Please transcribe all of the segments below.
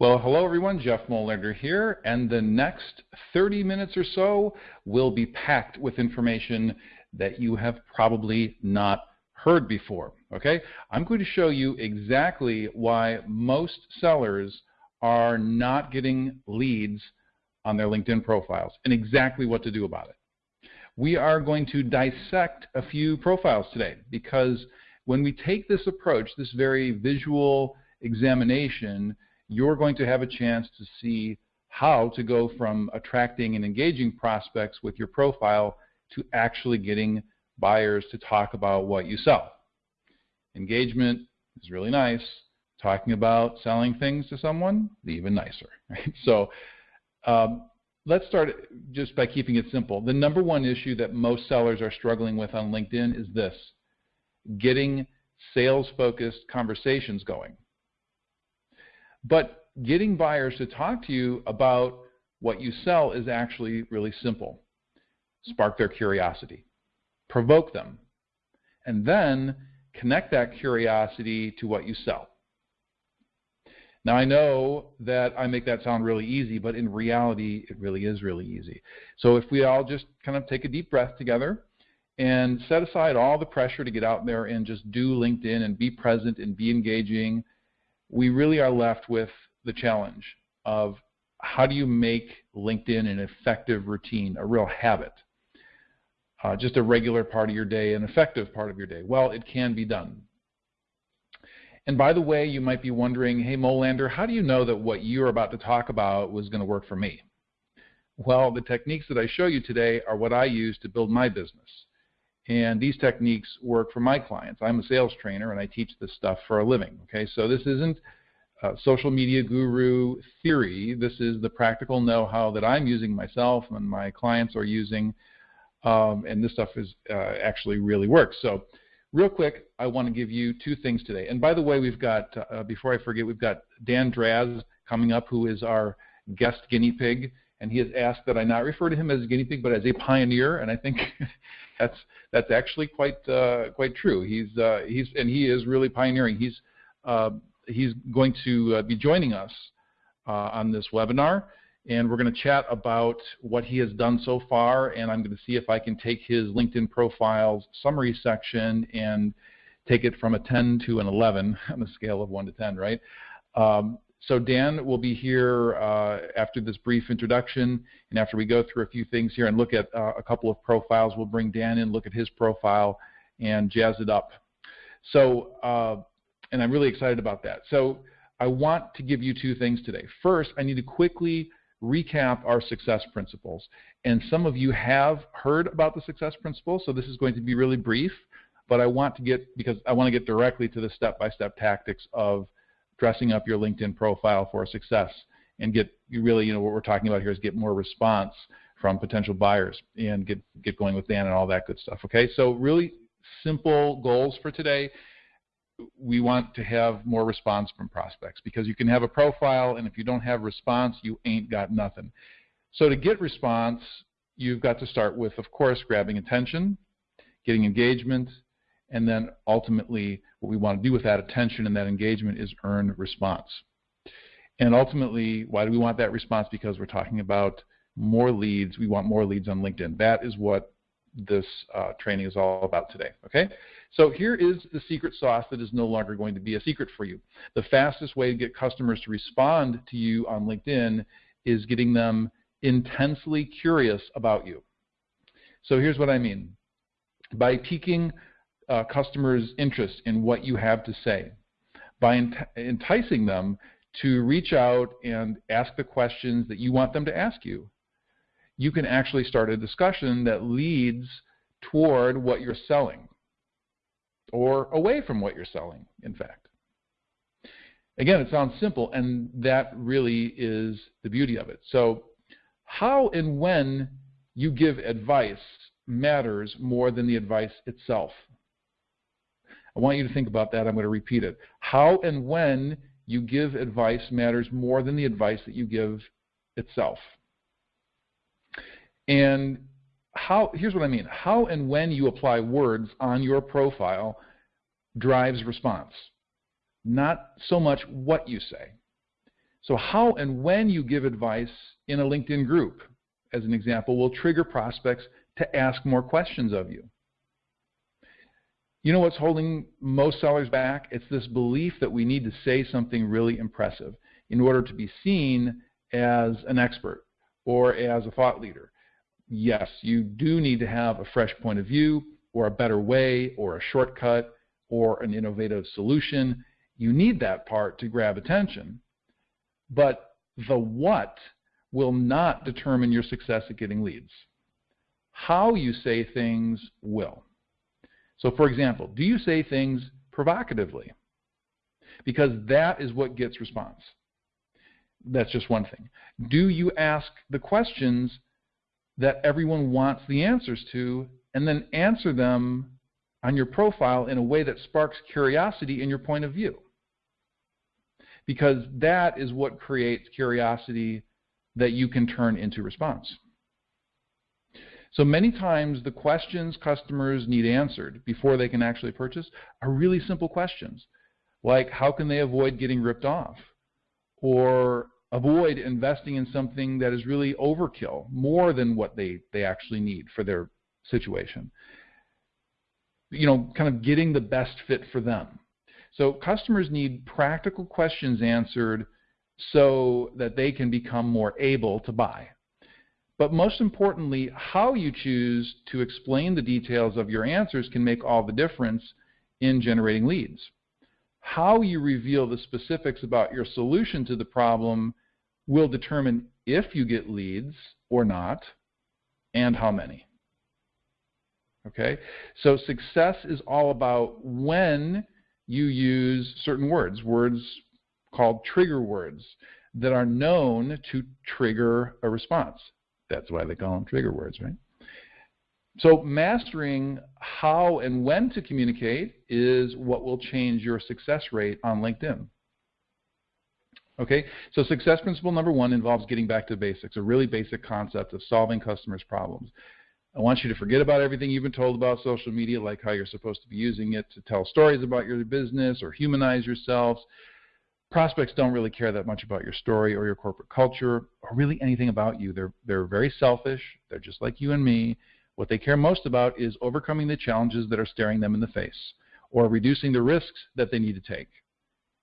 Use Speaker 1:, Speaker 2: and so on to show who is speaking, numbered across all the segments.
Speaker 1: Well, hello everyone, Jeff Molander here, and the next 30 minutes or so will be packed with information that you have probably not heard before, okay? I'm going to show you exactly why most sellers are not getting leads on their LinkedIn profiles and exactly what to do about it. We are going to dissect a few profiles today because when we take this approach, this very visual examination, you're going to have a chance to see how to go from attracting and engaging prospects with your profile to actually getting buyers to talk about what you sell. Engagement is really nice. Talking about selling things to someone, even nicer. Right? So um, let's start just by keeping it simple. The number one issue that most sellers are struggling with on LinkedIn is this, getting sales-focused conversations going. But getting buyers to talk to you about what you sell is actually really simple. Spark their curiosity, provoke them, and then connect that curiosity to what you sell. Now I know that I make that sound really easy, but in reality it really is really easy. So if we all just kind of take a deep breath together and set aside all the pressure to get out there and just do LinkedIn and be present and be engaging we really are left with the challenge of how do you make LinkedIn an effective routine, a real habit, uh, just a regular part of your day, an effective part of your day? Well, it can be done. And by the way, you might be wondering, hey, Molander, how do you know that what you're about to talk about was going to work for me? Well, the techniques that I show you today are what I use to build my business. And these techniques work for my clients. I'm a sales trainer and I teach this stuff for a living. Okay, so this isn't social media guru theory. This is the practical know-how that I'm using myself and my clients are using, um, and this stuff is uh, actually really works. So, real quick, I want to give you two things today. And by the way, we've got uh, before I forget, we've got Dan Draz coming up, who is our guest guinea pig, and he has asked that I not refer to him as a guinea pig, but as a pioneer. And I think that's that's actually quite uh, quite true. He's uh, he's and he is really pioneering. He's uh, he's going to uh, be joining us uh, on this webinar, and we're going to chat about what he has done so far. And I'm going to see if I can take his LinkedIn profiles summary section and take it from a 10 to an 11 on a scale of 1 to 10, right? Um, so Dan will be here uh, after this brief introduction, and after we go through a few things here and look at uh, a couple of profiles, we'll bring Dan in, look at his profile, and jazz it up. So, uh, and I'm really excited about that. So I want to give you two things today. First, I need to quickly recap our success principles. And some of you have heard about the success principles, so this is going to be really brief, but I want to get, because I want to get directly to the step-by-step -step tactics of dressing up your LinkedIn profile for success and get you really, you know, what we're talking about here is get more response from potential buyers and get get going with Dan and all that good stuff. Okay, so really simple goals for today. We want to have more response from prospects because you can have a profile and if you don't have response, you ain't got nothing. So to get response, you've got to start with, of course, grabbing attention, getting engagement, and then ultimately what we want to do with that attention and that engagement is earn response. And ultimately, why do we want that response? Because we're talking about more leads. We want more leads on LinkedIn. That is what this uh, training is all about today. Okay? So here is the secret sauce that is no longer going to be a secret for you. The fastest way to get customers to respond to you on LinkedIn is getting them intensely curious about you. So here's what I mean. By piquing uh, customers' interest in what you have to say by ent enticing them to reach out and ask the questions that you want them to ask you. You can actually start a discussion that leads toward what you're selling or away from what you're selling, in fact. Again, it sounds simple, and that really is the beauty of it. So how and when you give advice matters more than the advice itself. I want you to think about that. I'm going to repeat it. How and when you give advice matters more than the advice that you give itself. And how, here's what I mean. How and when you apply words on your profile drives response, not so much what you say. So how and when you give advice in a LinkedIn group, as an example, will trigger prospects to ask more questions of you. You know what's holding most sellers back? It's this belief that we need to say something really impressive in order to be seen as an expert or as a thought leader. Yes, you do need to have a fresh point of view or a better way or a shortcut or an innovative solution. You need that part to grab attention. But the what will not determine your success at getting leads. How you say things will. So, for example, do you say things provocatively? Because that is what gets response. That's just one thing. Do you ask the questions that everyone wants the answers to and then answer them on your profile in a way that sparks curiosity in your point of view? Because that is what creates curiosity that you can turn into response. So many times the questions customers need answered before they can actually purchase are really simple questions, like how can they avoid getting ripped off? Or avoid investing in something that is really overkill, more than what they, they actually need for their situation. You know, kind of getting the best fit for them. So customers need practical questions answered so that they can become more able to buy. But most importantly, how you choose to explain the details of your answers can make all the difference in generating leads. How you reveal the specifics about your solution to the problem will determine if you get leads or not and how many. Okay? So success is all about when you use certain words, words called trigger words that are known to trigger a response. That's why they call them trigger words, right? So mastering how and when to communicate is what will change your success rate on LinkedIn. Okay, so success principle number one involves getting back to basics, a really basic concept of solving customers' problems. I want you to forget about everything you've been told about social media, like how you're supposed to be using it to tell stories about your business or humanize yourselves prospects don't really care that much about your story or your corporate culture or really anything about you. They're, they're very selfish. They're just like you and me. What they care most about is overcoming the challenges that are staring them in the face or reducing the risks that they need to take.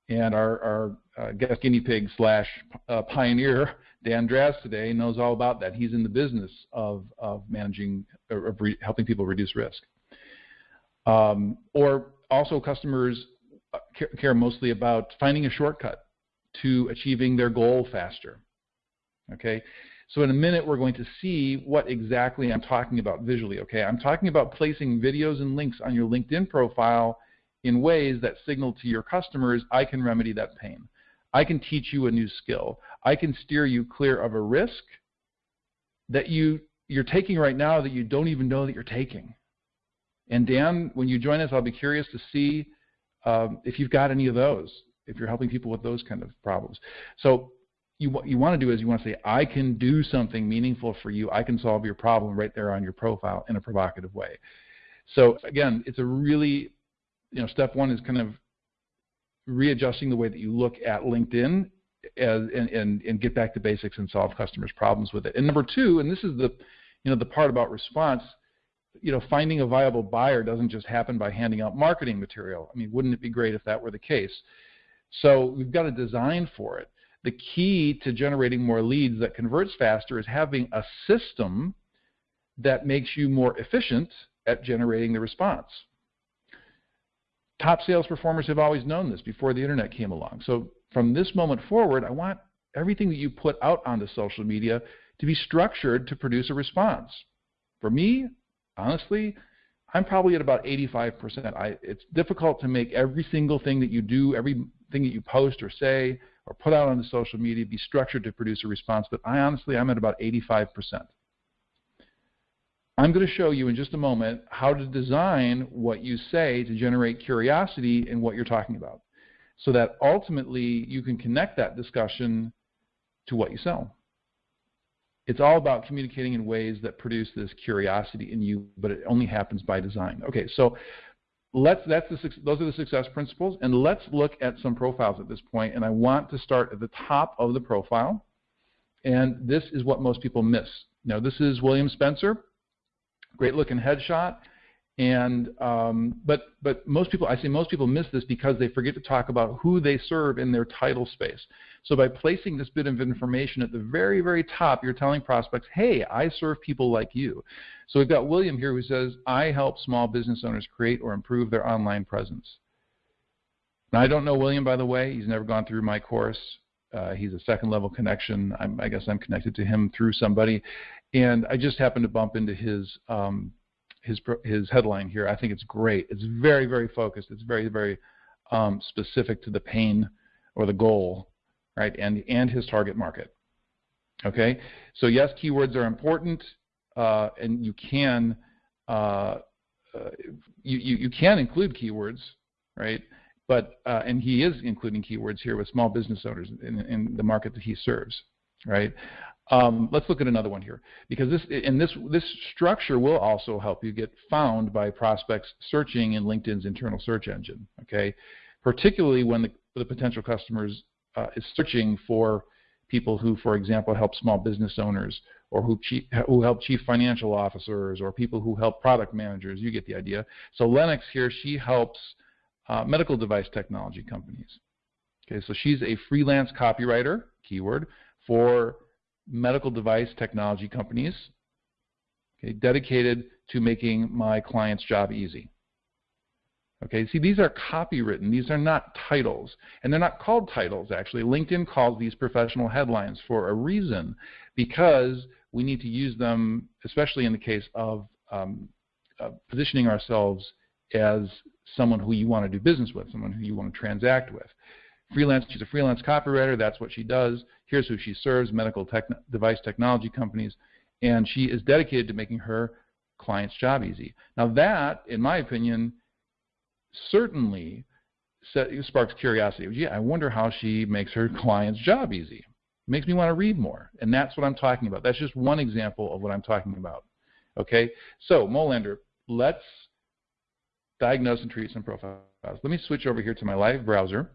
Speaker 1: And our, our uh, guest guinea pig slash uh, pioneer, Dan Draz, today knows all about that. He's in the business of, of managing, of re- helping people reduce risk. Um, or also customers Uh, care mostly about finding a shortcut to achieving their goal faster. Okay, so in a minute we're going to see what exactly I'm talking about visually. Okay, I'm talking about placing videos and links on your LinkedIn profile in ways that signal to your customers I can remedy that pain. I can teach you a new skill. I can steer you clear of a risk that you you're taking right now that you don't even know that you're taking. And Dan, when you join us, I'll be curious to see um, if you've got any of those, if you're helping people with those kind of problems. So you, what you want to do is you want to say, I can do something meaningful for you. I can solve your problem right there on your profile in a provocative way. So again, it's a really, you know, step one is kind of readjusting the way that you look at LinkedIn as, and, and, and get back to basics and solve customers' problems with it. And number two, and this is the, you know, the part about response, you know, finding a viable buyer doesn't just happen by handing out marketing material. I mean, wouldn't it be great if that were the case? So we've got to design for it. The key to generating more leads that converts faster is having a system that makes you more efficient at generating the response. Top sales performers have always known this before the internet came along. So from this moment forward, I want everything that you put out onto social media to be structured to produce a response. For me, honestly, I'm probably at about 85%. I, it's difficult to make every single thing that you do, everything that you post or say or put out on the social media be structured to produce a response, but I honestly, I'm at about 85%. I'm going to show you in just a moment how to design what you say to generate curiosity in what you're talking about so that ultimately you can connect that discussion to what you sell it's all about communicating in ways that produce this curiosity in you, but it only happens by design. Okay, so let's that's the those are the success principles, and let's look at some profiles at this point. And I want to start at the top of the profile, and this is what most people miss. Now, this is William Spencer, great looking headshot. And um, but but most people, I say most people miss this because they forget to talk about who they serve in their title space. So by placing this bit of information at the very very top, you're telling prospects, hey, I serve people like you. So we've got William here who says, I help small business owners create or improve their online presence. Now I don't know William by the way. He's never gone through my course. Uh, he's a second level connection. I'm, i guess I'm connected to him through somebody, and I just happened to bump into his um, his his headline here. I think it's great. It's very very focused. It's very very um, specific to the pain or the goal, right? And and his target market. Okay. So yes, keywords are important, uh, and you can uh, uh, you, you you can include keywords, right? But uh, and he is including keywords here with small business owners in, in the market that he serves, right? Um, let's look at another one here because this and this this structure will also help you get found by prospects searching in LinkedIn's internal search engine. Okay, particularly when the, the potential customers uh, is searching for people who, for example, help small business owners or who, chief, who help chief financial officers or people who help product managers. You get the idea. So Lennox here, she helps uh, medical device technology companies. Okay, so she's a freelance copywriter, keyword, for medical device technology companies, okay, dedicated to making my client's job easy. Okay, see, these are copywritten. These are not titles. And they're not called titles, actually. LinkedIn calls these professional headlines for a reason because we need to use them, especially in the case of um, uh, positioning ourselves as someone who you want to do business with, someone who you want to transact with. Freelance, she's a freelance copywriter. That's what she does. Here's who she serves: medical tech, device technology companies, and she is dedicated to making her client's job easy. Now that, in my opinion, certainly sparks curiosity. Gee, I wonder how she makes her client's job easy. It makes me want to read more, and that's what I'm talking about. That's just one example of what I'm talking about. Okay, so Molander, let's diagnose and treat some profiles. Let me switch over here to my live browser.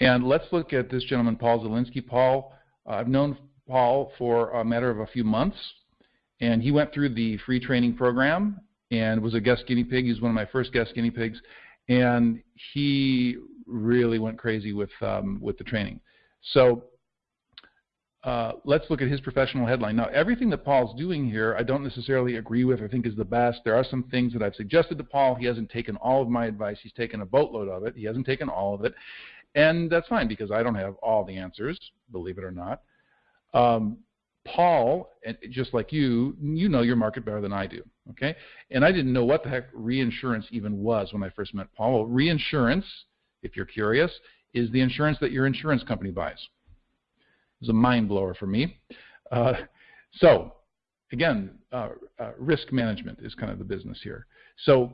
Speaker 1: And let's look at this gentleman, Paul Zelinsky. Paul, uh, I've known Paul for a matter of a few months, and he went through the free training program and was a guest guinea pig. He was one of my first guest guinea pigs, and he really went crazy with um, with the training. So uh, let's look at his professional headline. Now, everything that Paul's doing here, I don't necessarily agree with or think is the best. There are some things that I've suggested to Paul. He hasn't taken all of my advice. He's taken a boatload of it. He hasn't taken all of it. And that's fine because I don't have all the answers, believe it or not. Um, Paul, just like you, you know your market better than I do, okay? And I didn't know what the heck reinsurance even was when I first met Paul. Well, reinsurance, if you're curious, is the insurance that your insurance company buys. It's a mind blower for me. Uh, so, again, uh, uh, risk management is kind of the business here. So,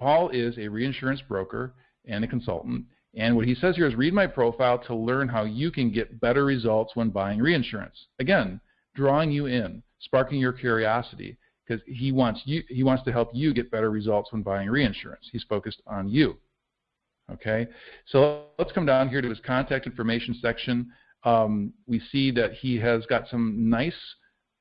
Speaker 1: Paul is a reinsurance broker and a consultant, and what he says here is read my profile to learn how you can get better results when buying reinsurance. Again, drawing you in, sparking your curiosity because he wants you he wants to help you get better results when buying reinsurance. He's focused on you. Okay? So let's come down here to his contact information section. Um, we see that he has got some nice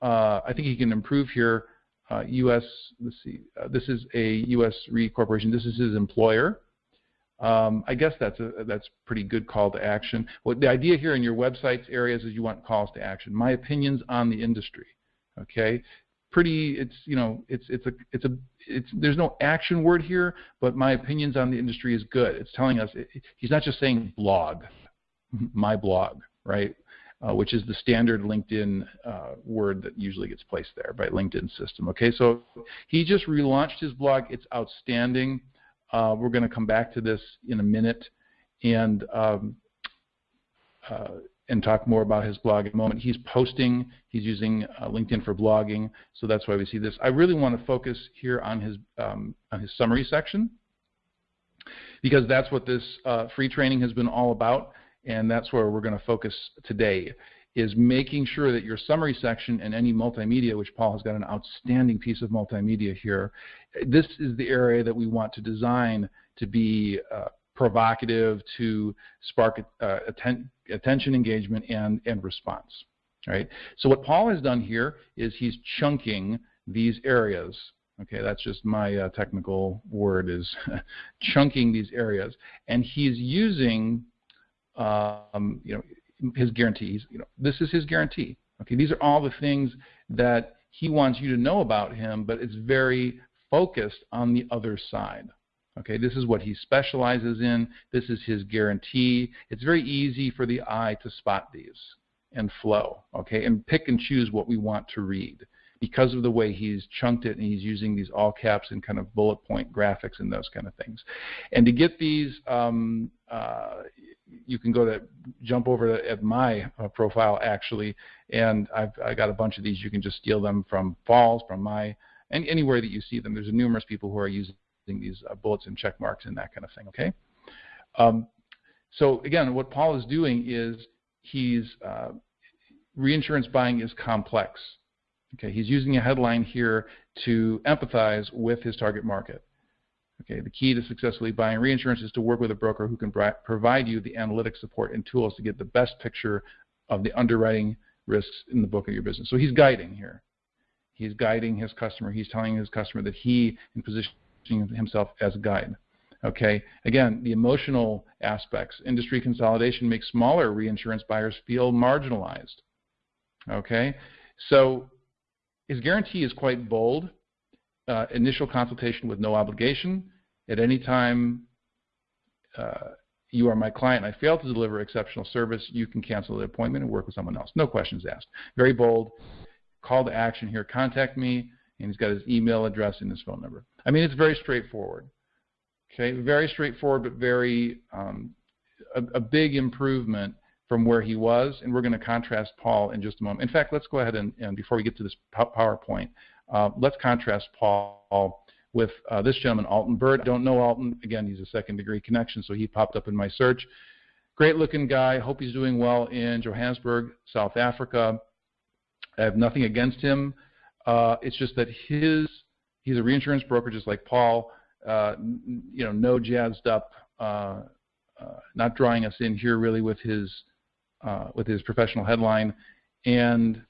Speaker 1: uh, I think he can improve here uh, US let's see uh, this is a US Re Corporation. This is his employer. Um, I guess that's a that's pretty good call to action. Well, the idea here in your websites areas is you want calls to action. My opinions on the industry. Okay, pretty. It's you know it's it's a it's a it's there's no action word here, but my opinions on the industry is good. It's telling us it, he's not just saying blog, my blog, right? Uh, which is the standard LinkedIn uh, word that usually gets placed there by LinkedIn system. Okay, so he just relaunched his blog. It's outstanding. Uh, we're going to come back to this in a minute and um, uh, and talk more about his blog in a moment. He's posting, he's using uh, LinkedIn for blogging, so that's why we see this. I really want to focus here on his um, on his summary section because that's what this uh, free training has been all about, and that's where we're going to focus today is making sure that your summary section and any multimedia, which Paul has got an outstanding piece of multimedia here, this is the area that we want to design to be uh, provocative, to spark uh, atten attention, engagement, and, and response. Right? So what Paul has done here is he's chunking these areas. Okay, that's just my uh, technical word is chunking these areas, and he's using, um, you know, his guarantees. You know, this is his guarantee. Okay, these are all the things that he wants you to know about him, but it's very focused on the other side. Okay, this is what he specializes in. This is his guarantee. It's very easy for the eye to spot these and flow, okay, and pick and choose what we want to read because of the way he's chunked it and he's using these all caps and kind of bullet point graphics and those kind of things. And to get these, um, uh, you can go to jump over at my uh, profile actually, and I've I got a bunch of these. You can just steal them from Falls, from my, and anywhere that you see them. There's numerous people who are using these uh, bullets and check marks and that kind of thing. Okay. Um, so again, what Paul is doing is he's uh, reinsurance buying is complex. Okay, he's using a headline here to empathize with his target market. Okay, the key to successfully buying reinsurance is to work with a broker who can provide you the analytic support and tools to get the best picture of the underwriting risks in the book of your business. So he's guiding here. He's guiding his customer. He's telling his customer that he is positioning himself as a guide. Okay, again, the emotional aspects. Industry consolidation makes smaller reinsurance buyers feel marginalized. Okay, so his guarantee is quite bold. Uh, initial consultation with no obligation. At any time uh, you are my client and I fail to deliver exceptional service, you can cancel the appointment and work with someone else. No questions asked. Very bold. Call to action here. Contact me. And he's got his email address and his phone number. I mean, it's very straightforward. Okay, very straightforward, but very um, a, a big improvement from where he was, and we're going to contrast Paul in just a moment. In fact, let's go ahead and, and before we get to this PowerPoint, uh, let's contrast Paul with uh, this gentleman, Alton Bird. I don't know Alton. Again, he's a second degree connection, so he popped up in my search. Great looking guy. Hope he's doing well in Johannesburg, South Africa. I have nothing against him. Uh, it's just that his he's a reinsurance broker just like Paul. Uh, you know, no jazzed up, uh, not drawing us in here really with his with his professional headline and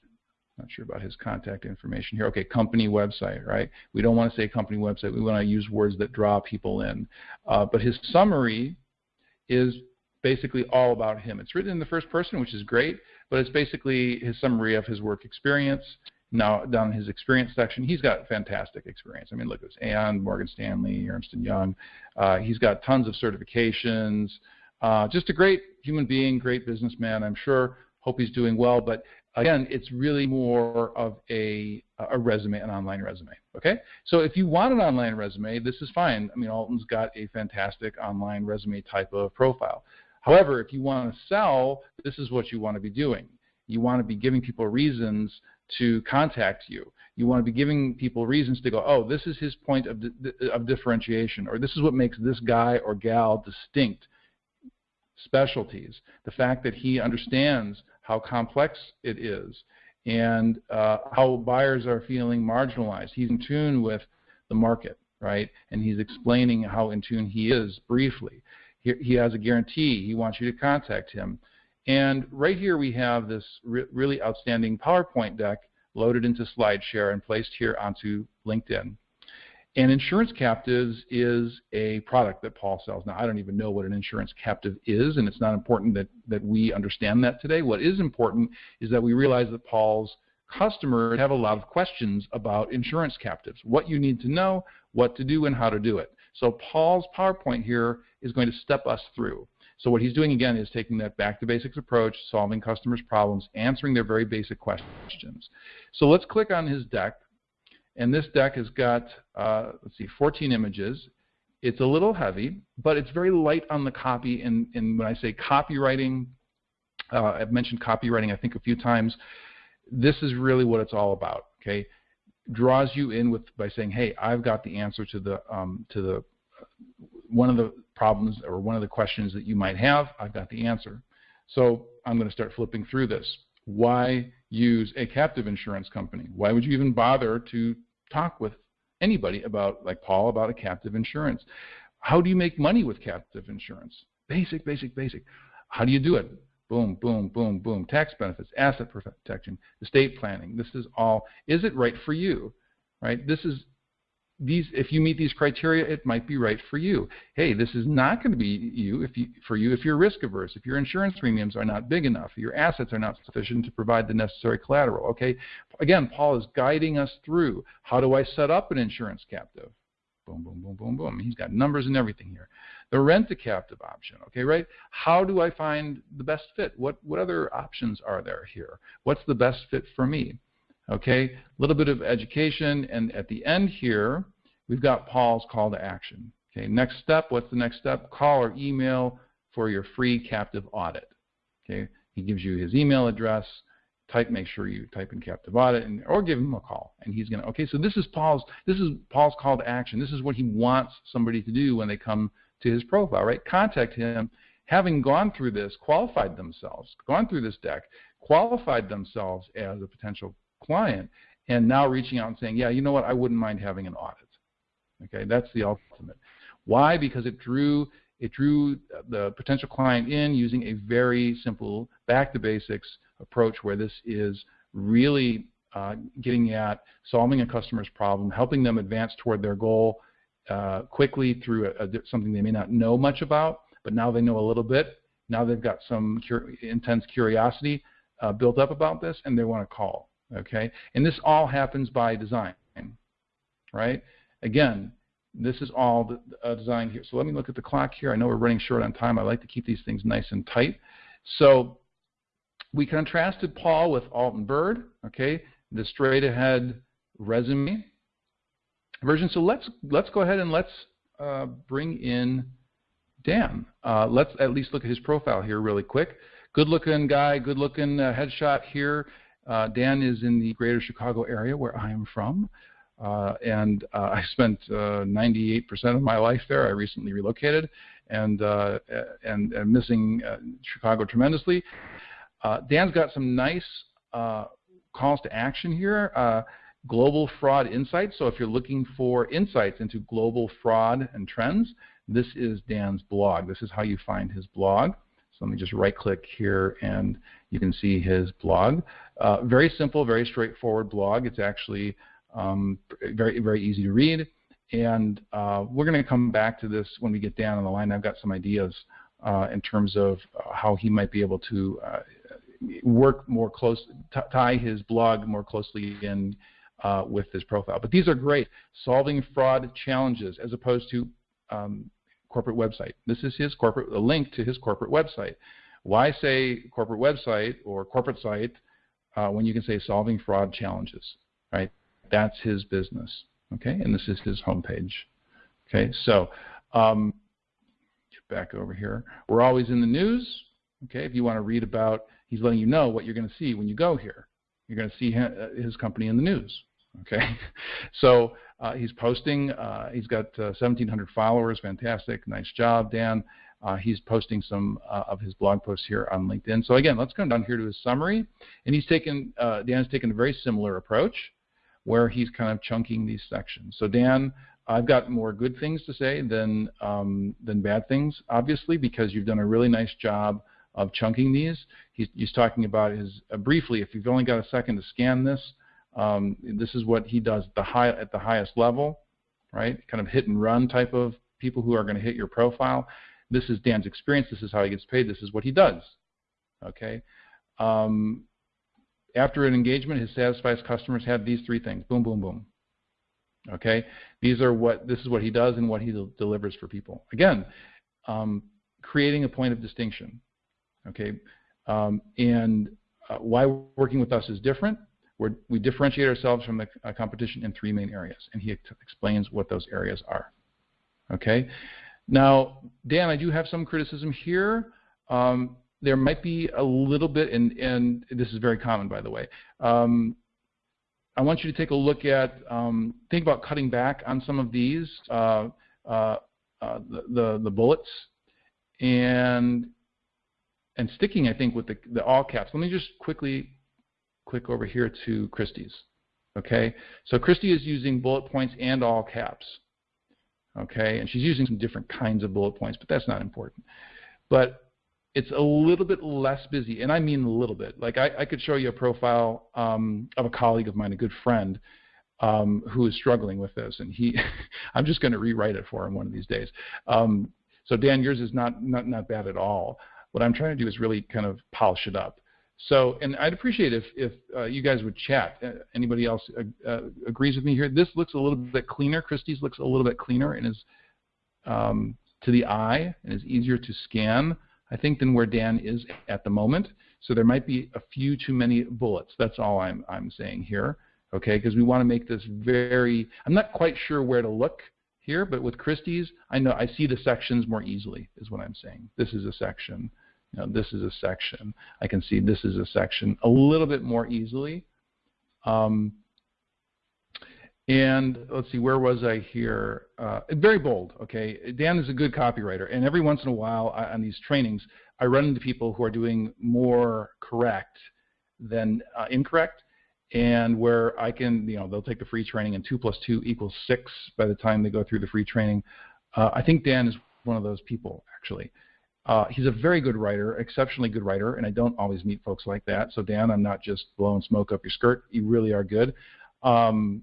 Speaker 1: not sure about his contact information here. Okay, company website, right? We don't want to say company website. We want to use words that draw people in. Uh, but his summary is basically all about him. It's written in the first person, which is great, but it's basically his summary of his work experience. Now, down in his experience section, he's got fantastic experience. I mean, look at this, Aon, Morgan Stanley, Ernst & Young. Uh, he's got tons of certifications. Uh, just a great human being, great businessman, I'm sure. Hope he's doing well. But again, it's really more of a, a resume, an online resume. Okay? So if you want an online resume, this is fine. I mean, Alton's got a fantastic online resume type of profile. However, if you want to sell, this is what you want to be doing. You want to be giving people reasons to contact you. You want to be giving people reasons to go, oh, this is his point of, of differentiation, or this is what makes this guy or gal distinct specialties, the fact that he understands how complex it is and uh, how buyers are feeling marginalized. He's in tune with the market, right? And he's explaining how in tune he is briefly. He, he has a guarantee. He wants you to contact him. And right here we have this re really outstanding PowerPoint deck loaded into SlideShare and placed here onto LinkedIn. And insurance captives is a product that Paul sells. Now, I don't even know what an insurance captive is, and it's not important that, that we understand that today. What is important is that we realize that Paul's customers have a lot of questions about insurance captives, what you need to know, what to do, and how to do it. So Paul's PowerPoint here is going to step us through. So what he's doing again is taking that back to basics approach, solving customers' problems, answering their very basic questions. So let's click on his deck and this deck has got, uh, let's see, 14 images. It's a little heavy, but it's very light on the copy. And, and when I say copywriting, uh, I've mentioned copywriting I think a few times. This is really what it's all about. Okay, draws you in with by saying, hey, I've got the answer to the um, to the one of the problems or one of the questions that you might have. I've got the answer. So I'm going to start flipping through this. why use a captive insurance company? Why would you even bother to talk with anybody about, like Paul, about a captive insurance? How do you make money with captive insurance? Basic, basic, basic. How do you do it? Boom, boom, boom, boom. Tax benefits, asset protection, estate planning. This is all. Is it right for you? Right. This is these. If you meet these criteria, it might be right for you. Hey, this is not going to be you if you for you if you're risk averse. If your insurance premiums are not big enough, your assets are not sufficient to provide the necessary collateral. Okay. Again, Paul is guiding us through. How do I set up an insurance captive? Boom, boom, boom, boom, boom. He's got numbers and everything here. The rent a captive option, okay, right? How do I find the best fit? What, what other options are there here? What's the best fit for me? Okay, a little bit of education, and at the end here, we've got Paul's call to action. Okay, next step, what's the next step? Call or email for your free captive audit. Okay, he gives you his email address, type make sure you type in captive audit and or give him a call and he's to okay so this is paul's this is paul's call to action this is what he wants somebody to do when they come to his profile right contact him having gone through this qualified themselves gone through this deck qualified themselves as a potential client and now reaching out and saying yeah you know what? I wouldn't mind having an audit. Okay? That's the ultimate. Why? Because it drew it drew the potential client in using a very simple back to basics approach where this is really uh, getting at solving a customer's problem, helping them advance toward their goal uh, quickly through a, a, something they may not know much about, but now they know a little bit. Now they've got some cur intense curiosity uh, built up about this, and they want to call. Okay, and this all happens by design, right? Again, this is all the, uh, designed here. So let me look at the clock here. I know we're running short on time. I like to keep these things nice and tight. So we contrasted Paul with Alton Bird, okay, the straight ahead resume version. So let's let's go ahead and let's uh, bring in Dan. Uh, let's at least look at his profile here really quick. Good looking guy, good looking uh, headshot here. Uh, Dan is in the greater Chicago area where I am from. Uh, and uh, I spent 98% of my life there. I recently relocated and, and, and missing Chicago tremendously. Uh, Dan's got some nice uh, calls to action here. Uh, global fraud insights. So if you're looking for insights into global fraud and trends, this is Dan's blog. This is how you find his blog. So let me just right click here and you can see his blog. Uh, very simple, very straightforward blog. It's actually um, very, very easy to read. And uh, we're going to come back to this when we get down on the line. I've got some ideas uh, in terms of uh, how he might be able to uh, work more close, tie his blog more closely in uh, with his profile. But these are great, solving fraud challenges as opposed to um, corporate website. This is his corporate, a link to his corporate website. Why say corporate website or corporate site uh, when you can say solving fraud challenges, right? That's his business, okay? And this is his homepage, okay? So um, back over here. We're always in the news, okay? If you want to read about he's letting you know what you're going to see when you go here. You're going to see his company in the news. Okay, so uh, he's posting. Uh, he's got uh, 1,700 followers. Fantastic, nice job, Dan. Uh, he's posting some uh, of his blog posts here on LinkedIn. So again, let's come down here to his summary, and he's taken uh, Dan's taken a very similar approach, where he's kind of chunking these sections. So Dan, I've got more good things to say than um, than bad things, obviously, because you've done a really nice job of chunking these. He's, he's talking about his uh, briefly. If you've only got a second to scan this, um, this is what he does the high, at the highest level, right? Kind of hit and run type of people who are going to hit your profile. This is Dan's experience. This is how he gets paid. This is what he does. Okay. Um, after an engagement, his satisfied customers have these three things. Boom, boom, boom. Okay. These are what this is what he does and what he delivers for people. Again, um, creating a point of distinction. Okay, um, and uh, why working with us is different. We're, we differentiate ourselves from the uh, competition in three main areas, and he explains what those areas are. Okay, now Dan, I do have some criticism here. Um, there might be a little bit, and, and this is very common, by the way. Um, I want you to take a look at, um, think about cutting back on some of these, uh, uh, uh, the, the, the bullets, and and sticking, I think, with the, the all caps. Let me just quickly click over here to Christie's. Okay, so Christy is using bullet points and all caps. Okay, and she's using some different kinds of bullet points, but that's not important. But it's a little bit less busy, and I mean a little bit. Like I, I could show you a profile um, of a colleague of mine, a good friend, um, who is struggling with this, and he, I'm just going to rewrite it for him one of these days. Um, so Dan, yours is not, not not bad at all. What I'm trying to do is really kind of polish it up. So, and I'd appreciate if if uh, you guys would chat. Uh, anybody else uh, uh, agrees with me here? This looks a little bit cleaner. Christie's looks a little bit cleaner and is um, to the eye and is easier to scan, I think, than where Dan is at the moment. So there might be a few too many bullets. That's all I'm I'm saying here. Okay, because we want to make this very. I'm not quite sure where to look here, but with Christie's, I know I see the sections more easily. Is what I'm saying. This is a section. You know, this is a section. I can see this is a section a little bit more easily. Um, and let's see, where was I here? Uh, very bold, okay? Dan is a good copywriter, and every once in a while I, on these trainings, I run into people who are doing more correct than uh, incorrect, and where I can, you know, they'll take the free training and 2 plus 2 equals 6 by the time they go through the free training. Uh, I think Dan is one of those people, actually. Uh, he's a very good writer, exceptionally good writer, and I don't always meet folks like that. So Dan, I'm not just blowing smoke up your skirt. You really are good. Um,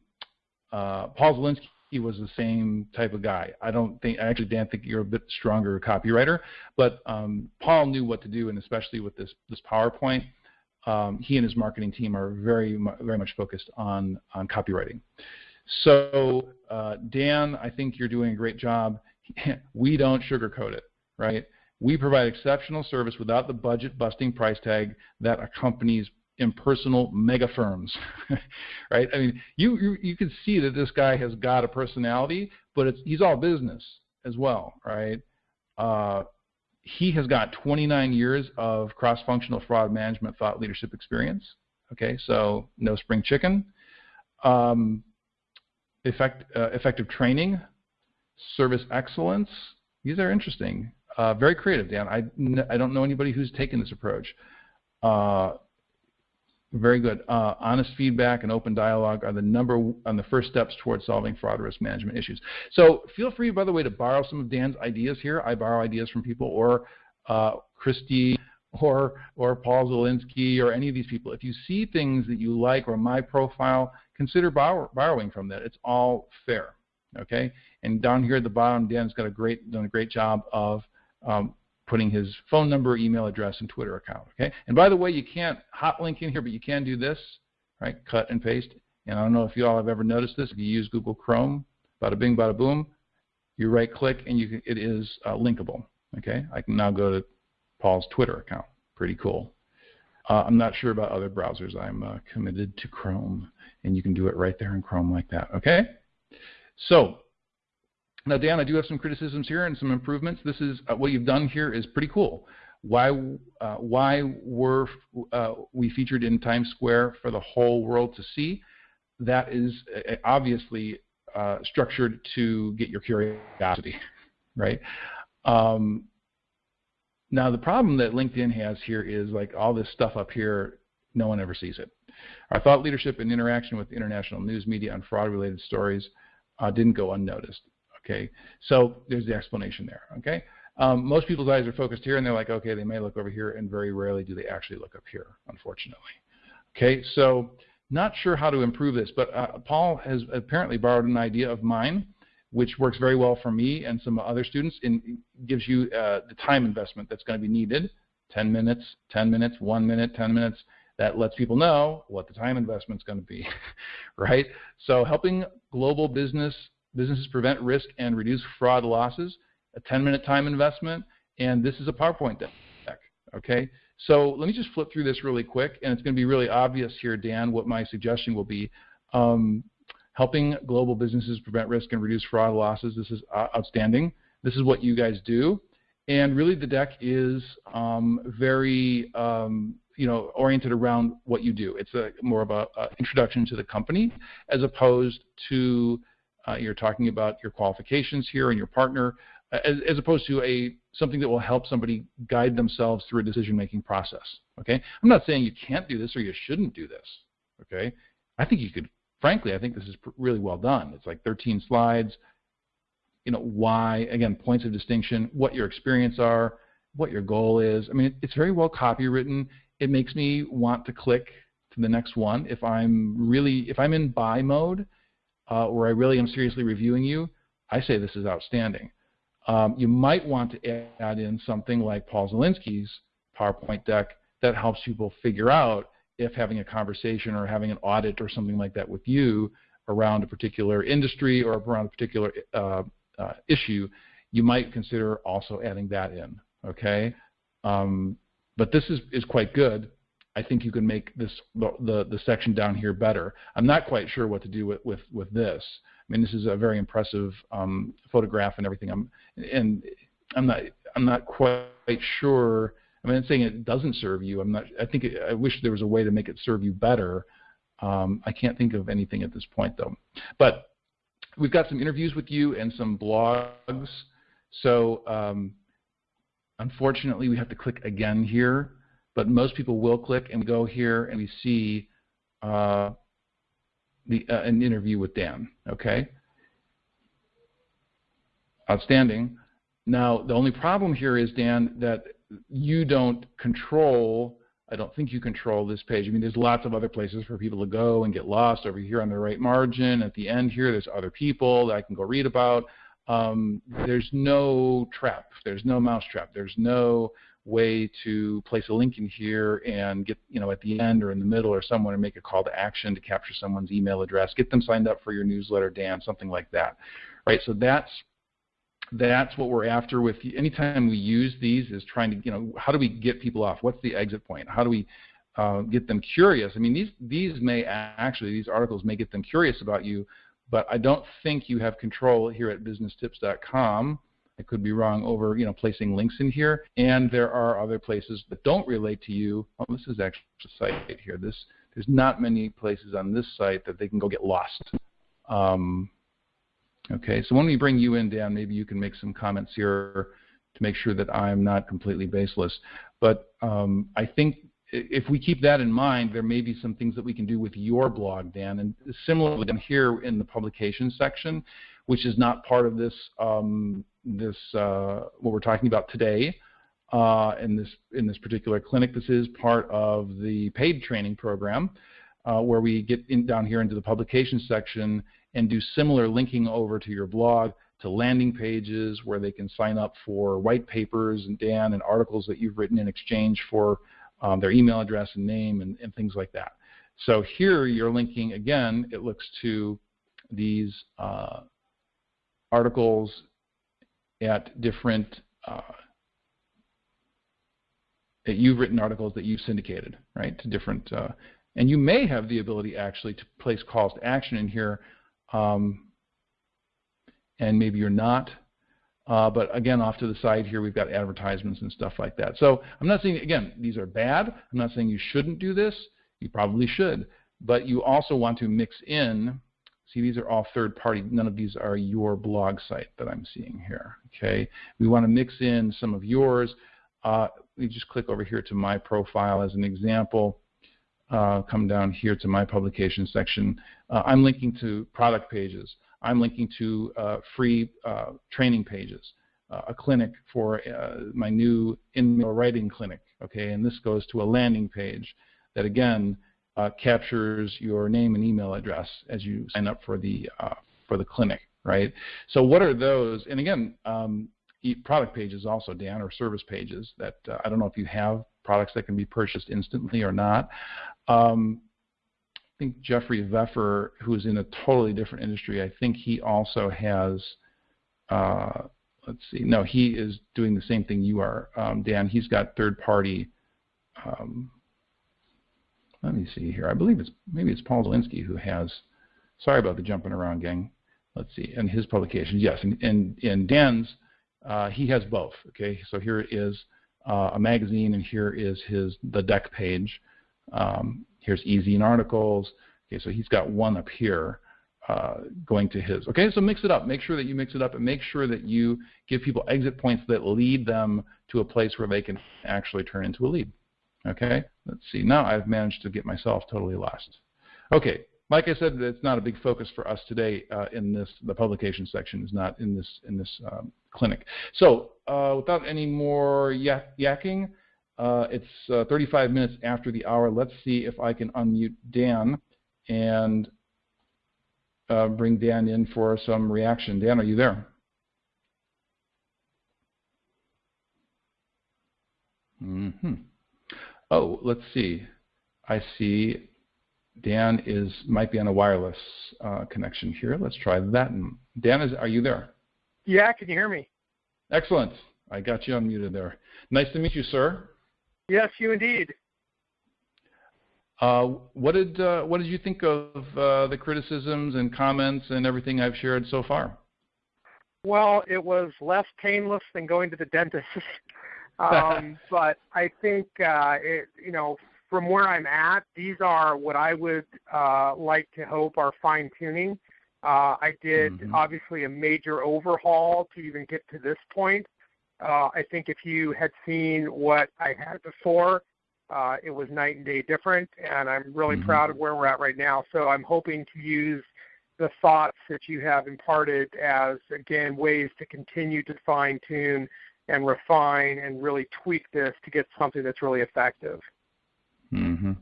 Speaker 1: uh, Paul Zelinsky was the same type of guy. I don't think actually Dan think you're a bit stronger copywriter, but um, Paul knew what to do, and especially with this this PowerPoint, um, he and his marketing team are very very much focused on on copywriting. So uh, Dan, I think you're doing a great job. we don't sugarcoat it, right? We provide exceptional service without the budget busting price tag that accompanies impersonal mega firms, right? I mean, you, you, you can see that this guy has got a personality, but it's, he's all business as well, right? Uh, he has got 29 years of cross-functional fraud management thought leadership experience. Okay, so no spring chicken. Um, effect, uh, effective training, service excellence. These are interesting. Uh, very creative, Dan. I, I don't know anybody who's taken this approach. Uh, very good. Uh, honest feedback and open dialogue are the number on the first steps towards solving fraud risk management issues. So feel free, by the way, to borrow some of Dan's ideas here. I borrow ideas from people, or uh, Christy, or or Paul Zelinsky, or any of these people. If you see things that you like or my profile, consider borrow, borrowing from that. It's all fair. Okay. And down here at the bottom, Dan's got a great done a great job of um, putting his phone number, email address, and Twitter account. Okay. And by the way, you can't hot link in here, but you can do this, right? Cut and paste. And I don't know if you all have ever noticed this. If you use Google Chrome, bada bing, bada boom, you right click and you can, it is uh, linkable. Okay. I can now go to Paul's Twitter account. Pretty cool. Uh, I'm not sure about other browsers. I'm uh, committed to Chrome, and you can do it right there in Chrome like that. Okay. So now, Dan, I do have some criticisms here and some improvements. This is uh, what you've done here is pretty cool. Why uh, why were uh, we featured in Times Square for the whole world to see? That is uh, obviously uh, structured to get your curiosity, right? Um, now, the problem that LinkedIn has here is like all this stuff up here, no one ever sees it. Our thought leadership and interaction with international news media on fraud-related stories uh, didn't go unnoticed. Okay, so there's the explanation there. Okay, um, most people's eyes are focused here, and they're like, okay, they may look over here, and very rarely do they actually look up here, unfortunately. Okay, so not sure how to improve this, but uh, Paul has apparently borrowed an idea of mine, which works very well for me and some other students, and gives you uh, the time investment that's going to be needed. 10 minutes, 10 minutes, 1 minute, 10 minutes. That lets people know what the time investment is going to be, right? So helping global business businesses prevent risk and reduce fraud losses, a 10-minute time investment, and this is a PowerPoint deck. Okay, so let me just flip through this really quick, and it's going to be really obvious here, Dan, what my suggestion will be. Um, helping global businesses prevent risk and reduce fraud losses. This is uh, outstanding. This is what you guys do, and really the deck is um, very um, you know oriented around what you do. It's a more of an introduction to the company as opposed to uh, you're talking about your qualifications here and your partner, uh, as, as, opposed to a something that will help somebody guide themselves through a decision-making process. Okay, I'm not saying you can't do this or you shouldn't do this. Okay, I think you could. Frankly, I think this is really well done. It's like 13 slides. You know why? Again, points of distinction, what your experience are, what your goal is. I mean, it's very well copywritten. It makes me want to click to the next one if I'm really if I'm in buy mode, uh, where I really am seriously reviewing you. I say this is outstanding. Um, you might want to add in something like Paul Zelinsky's PowerPoint deck that helps people figure out if having a conversation or having an audit or something like that with you around a particular industry or around a particular uh, uh, issue, you might consider also adding that in. Okay, um, but this is is quite good. I think you can make this the, the, the section down here better. I'm not quite sure what to do with with, with this. I mean, this is a very impressive um, photograph and everything. I'm and I'm not I'm not quite sure. I mean, I'm saying it doesn't serve you. I'm not. I think it, I wish there was a way to make it serve you better. Um, I can't think of anything at this point though. But we've got some interviews with you and some blogs. So um, unfortunately, we have to click again here. But most people will click and go here and we see uh, the, uh, an interview with Dan. Okay. Outstanding. Now, the only problem here is, Dan, that you don't control, I don't think you control this page. I mean, there's lots of other places for people to go and get lost over here on the right margin. At the end here, there's other people that I can go read about. Um, there's no trap. There's no mousetrap. There's no way to place a link in here and get, you know, at the end or in the middle or somewhere and make a call to action to capture someone's email address, get them signed up for your newsletter, Dan, something like that. Right? So that's that's what we're after with anytime we use these is trying to, you know, how do we get people off? What's the exit point? How do we uh, get them curious? I mean, these these may actually these articles may get them curious about you, but I don't think you have control here at businesstips.com I could be wrong over you know placing links in here. And there are other places that don't relate to you. Oh, this is actually a site here. This there's not many places on this site that they can go get lost. Um, okay, so when we bring you in, Dan, maybe you can make some comments here to make sure that I'm not completely baseless. But um, I think if we keep that in mind, there may be some things that we can do with your blog, Dan. And similarly, down here in the publication section, which is not part of this um, this uh, what we're talking about today uh, in this in this particular clinic. This is part of the paid training program uh, where we get in, down here into the publication section and do similar linking over to your blog to landing pages where they can sign up for white papers and Dan and articles that you've written in exchange for um, their email address and name and, and, things like that. So here you're linking again. It looks to these uh, articles at different uh, that you've written articles that you've syndicated, right, to different, uh, and you may have the ability actually to place calls to action in here, um, and maybe you're not. Uh, but again, off to the side here, we've got advertisements and stuff like that. So I'm not saying, again, these are bad. I'm not saying you shouldn't do this. You probably should. But you also want to mix in See, these are all third party. None of these are your blog site that I'm seeing here. Okay, we want to mix in some of yours. Uh, we just click over here to my profile as an example. Uh, come down here to my publication section. Uh, I'm linking to product pages. I'm linking to uh, free uh, training pages, uh, a clinic for my new InMail writing clinic. Okay, and this goes to a landing page that again uh, captures your name and email address as you sign up for the uh, for the clinic, right? So what are those? And again, um, product pages also, Dan, or service pages that uh, I don't know if you have products that can be purchased instantly or not. Um, I think Jeffrey Veffer, who's in a totally different industry, I think he also has. Uh, let's see. No, he is doing the same thing you are, um, Dan. He's got third-party um, let me see here. I believe it's maybe it's Paul Zelinsky who has. Sorry about the jumping around, gang. Let's see. And his publications, yes. And in, in Dan's, uh, he has both. Okay, so here is uh, a magazine, and here is his the deck page. Um, here's EzineArticles. Okay, so he's got one up here. uh, going to his. Okay, so mix it up. Make sure that you mix it up and make sure that you give people exit points that lead them to a place where they can actually turn into a lead. Okay, let's see. Now I've managed to get myself totally lost. Okay, like I said, it's not a big focus for us today uh, in this. The publication section is not in this in this um, clinic. So uh, without any more yak yakking, uh, it's uh, 35 minutes after the hour. Let's see if I can unmute Dan and uh, bring Dan in for some reaction. Dan, are you there? Mm -hmm. Oh, let's see. I see Dan is might be on a wireless uh, connection here. Let's try that. Dan, is are you there?
Speaker 2: Yeah, can you hear me?
Speaker 1: Excellent. I got you unmuted there. Nice to meet you, sir.
Speaker 2: Yes, you indeed.
Speaker 1: Uh, what did uh, what did you think of uh, the criticisms and comments and everything I've shared so far?
Speaker 2: Well, it was less painless than going to the dentist, um, but I think uh, it, you know from where I'm at, these are what I would uh, like to hope are fine tuning. Uh, I did mm-hmm. obviously a major overhaul to even get to this point. I think if you had seen what I had before, uh, it was night and day different, and I'm really mm-hmm. proud of where we're at right now. So I'm hoping to use the thoughts that you have imparted as, again, ways to continue to fine tune and refine and really tweak this to get something that's really effective.
Speaker 1: Mm-hmm.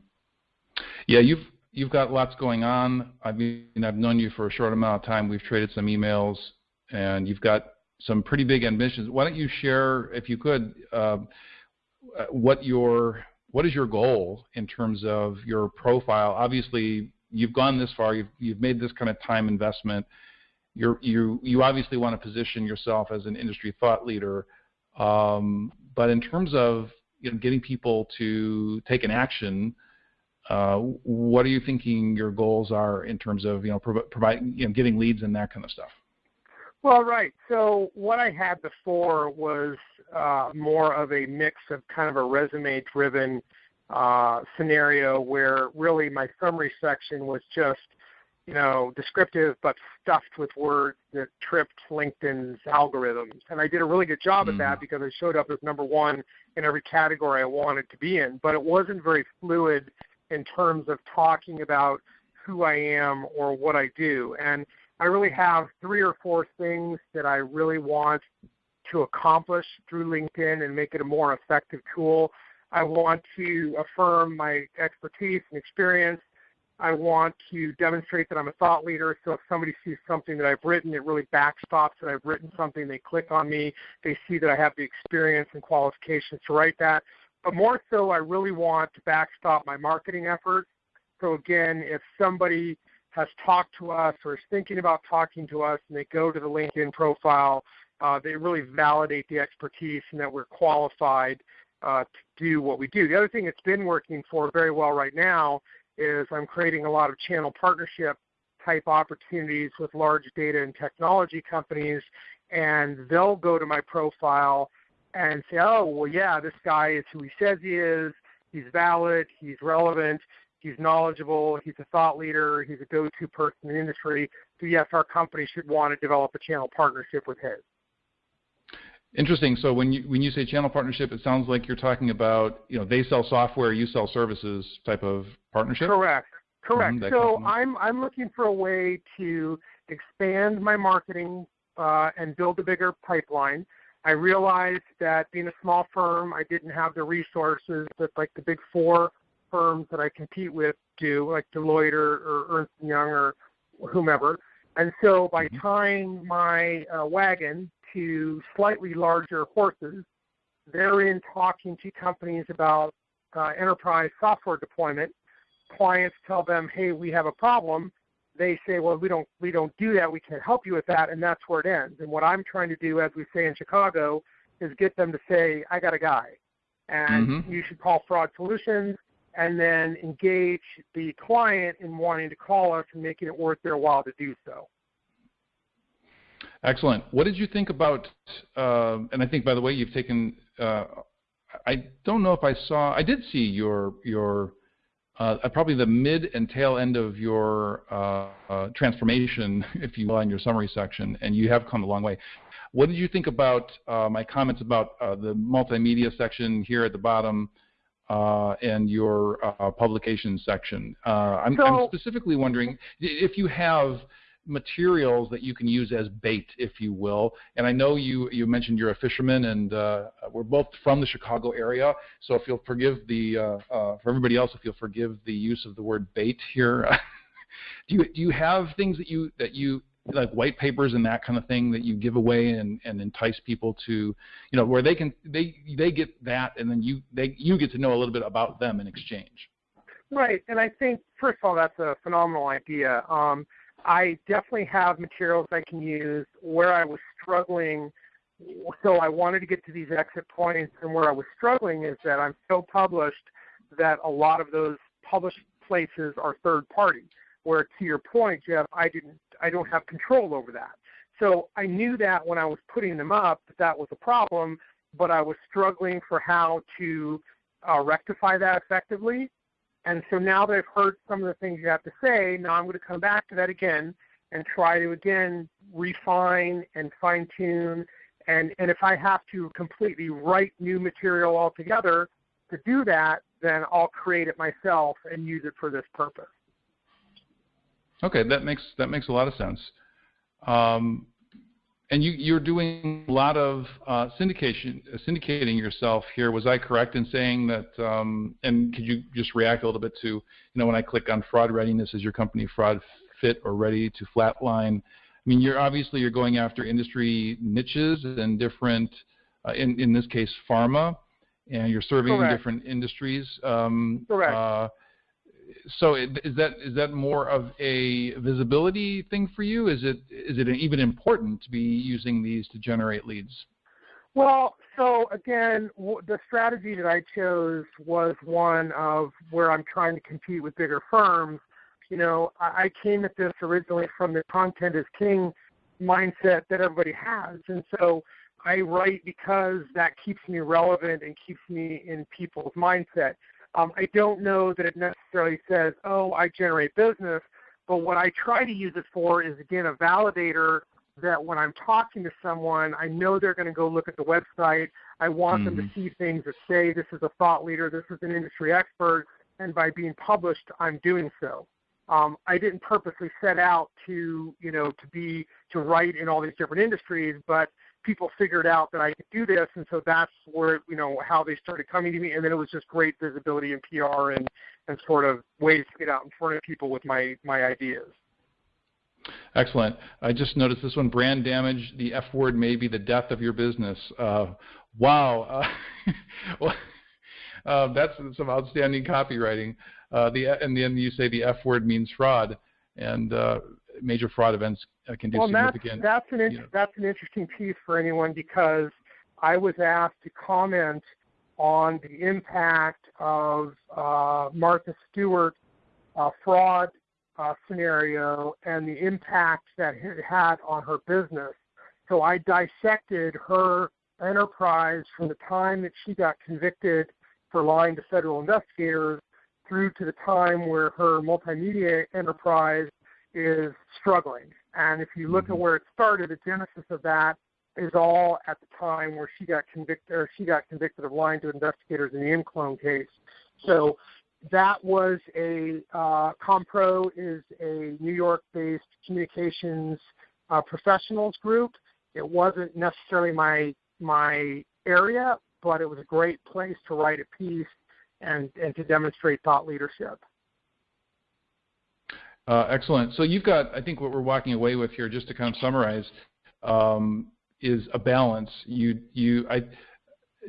Speaker 1: Yeah, you've you've got lots going on. I mean, I've known you for a short amount of time. We've traded some emails, and you've got some pretty big ambitions. Why don't you share, if you could, uh, what your what is your goal in terms of your profile? Obviously, you've gone this far. You've, you've made this kind of time investment. You're, you you obviously want to position yourself as an industry thought leader. Um, but in terms of you know, getting people to take an action, uh, what are you thinking your goals are in terms of you know prov- providing you know getting leads and that kind of stuff?
Speaker 2: Well, right. So what I had before was uh, more of a mix of kind of a resume-driven uh, scenario where really my summary section was just, you know, descriptive but stuffed with words that tripped LinkedIn's algorithms. And I did a really good job mm. at that mm. because I showed up as number one in every category I wanted to be in. But it wasn't very fluid in terms of talking about who I am or what I do. And I really have three or four things that I really want to accomplish through LinkedIn and make it a more effective tool. I want to affirm my expertise and experience. I want to demonstrate that I'm a thought leader. So if somebody sees something that I've written, it really backstops that I've written something. They click on me. They see that I have the experience and qualifications to write that. But more so, I really want to backstop my marketing efforts. So again, if somebody has talked to us or is thinking about talking to us and they go to the LinkedIn profile, uh, they really validate the expertise and that we're qualified uh, to do what we do. The other thing that's been working for very well right now is I'm creating a lot of channel partnership type opportunities with large data and technology companies, and they'll go to my profile and say, oh, well, yeah, this guy is who he says he is. He's valid. He's relevant. He's knowledgeable. He's a thought leader. He's a go-to person in the industry. So yes, our company should want to develop a channel partnership with his.
Speaker 1: Interesting. So when you when you say channel partnership, it sounds like you're talking about you know they sell software, you sell services type of partnership.
Speaker 2: Correct. Correct. Mm-hmm, so I'm I'm looking for a way to expand my marketing uh, and build a bigger pipeline. I realized that being a small firm, I didn't have the resources that like the big four firms that I compete with do, like Deloitte or, or Ernst Young or whomever. And so by mm-hmm. tying my uh, wagon to slightly larger horses. They're in talking to companies about uh, enterprise software deployment. Clients tell them, "Hey, we have a problem." They say, "Well, we don't we don't do that. We can't help you with that," and that's where it ends. And what I'm trying to do, as we say in Chicago, is get them to say, "I got a guy," and mm-hmm. you should call Fraud Solutions, and then engage the client in wanting to call us and making it worth their while to do so.
Speaker 1: Excellent. What did you think about, uh, and I think, by the way, you've taken, uh, I don't know if I saw, I did see your, your uh, probably the mid and tail end of your uh, uh, transformation, if you will, in your summary section, and you have come a long way. What did you think about uh, my comments about uh, the multimedia section here at the bottom uh, and your publication section? I'm, so, I'm specifically wondering if you have materials that you can use as bait, if you will. And I know you you mentioned you're a fisherman, and uh, we're both from the Chicago area. So if you'll forgive the uh, uh, for everybody else, if you'll forgive the use of the word bait here, do you do you have things that you that you like white papers and that kind of thing that you give away and, and entice people to you know where they can they they get that and then you they you get to know a little bit about them in exchange
Speaker 2: right and i think first of all that's a phenomenal idea um, I definitely have materials I can use where I was struggling. So I wanted to get to these exit points, and where I was struggling is that I'm so published that a lot of those published places are third party. Where to your point, Jeff, I didn't, I don't have control over that. So I knew that when I was putting them up that that was a problem, but I was struggling for how to uh, rectify that effectively. And so now that I've heard some of the things you have to say, now I'm going to come back to that again and try to again refine and fine tune. And, and if I have to completely write new material altogether to do that, then I'll create it myself and use it for this purpose.
Speaker 1: Okay, that makes that makes a lot of sense. Um, and you, you're doing a lot of uh, syndication, uh, syndicating yourself here. Was I correct in saying that? Um, and could you just react a little bit to, you know, when I click on fraud readiness, is your company fraud fit or ready to flatline? I mean, you're obviously you're going after industry niches and different, uh, in in this case, pharma, and you're serving
Speaker 2: Correct.
Speaker 1: different industries. Um,
Speaker 2: Correct.
Speaker 1: So is that is that more of a visibility thing for you? Is it is it even important to be using these to generate leads?
Speaker 2: Well, so again, the strategy that I chose was one of where I'm trying to compete with bigger firms. You know, I came at this originally from the content is king mindset that everybody has, and so I write because that keeps me relevant and keeps me in people's mindset. Um, I don't know that it necessarily says, oh, I generate business, but what I try to use it for is, again, a validator that when I'm talking to someone, I know they're going to go look at the website. I want mm-hmm. them to mm-hmm. see things that say this is a thought leader, this is an industry expert, and by being published, I'm doing so. Um, I didn't purposely set out to, you know, to be to write in all these different industries, but people figured out that I could do this, and so that's where you know how they started coming to me, and then it was just great visibility and PR and and sort of ways to get out in front of people with my my ideas.
Speaker 1: Excellent. I just noticed this one: brand damage. The F word may be the death of your business. Uh, wow. Uh, well, uh, that's some outstanding copywriting. Uh, the and then you say the F word means fraud, and uh, major fraud events uh, can do
Speaker 2: well,
Speaker 1: significant.
Speaker 2: That's, that's an you know. that's an interesting piece for anyone because I was asked to comment on the impact of uh, Martha Stewart uh, fraud uh, scenario and the impact that it had on her business. So I dissected her enterprise from the time that she got convicted for lying to federal investigators through to the time where her multimedia enterprise is struggling. And if you look at mm-hmm. where it started, the genesis of that is all at the time where she got convicted or she got convicted of lying to investigators in the ImClone case. So that was a uh, Compro is a New York-based communications uh, professionals group. It wasn't necessarily my my area, but it was a great place to write a piece and and to demonstrate thought leadership.
Speaker 1: Uh, excellent. So you've got, I think, what we're walking away with here, just to kind of summarize, um, is a balance. You, you, I,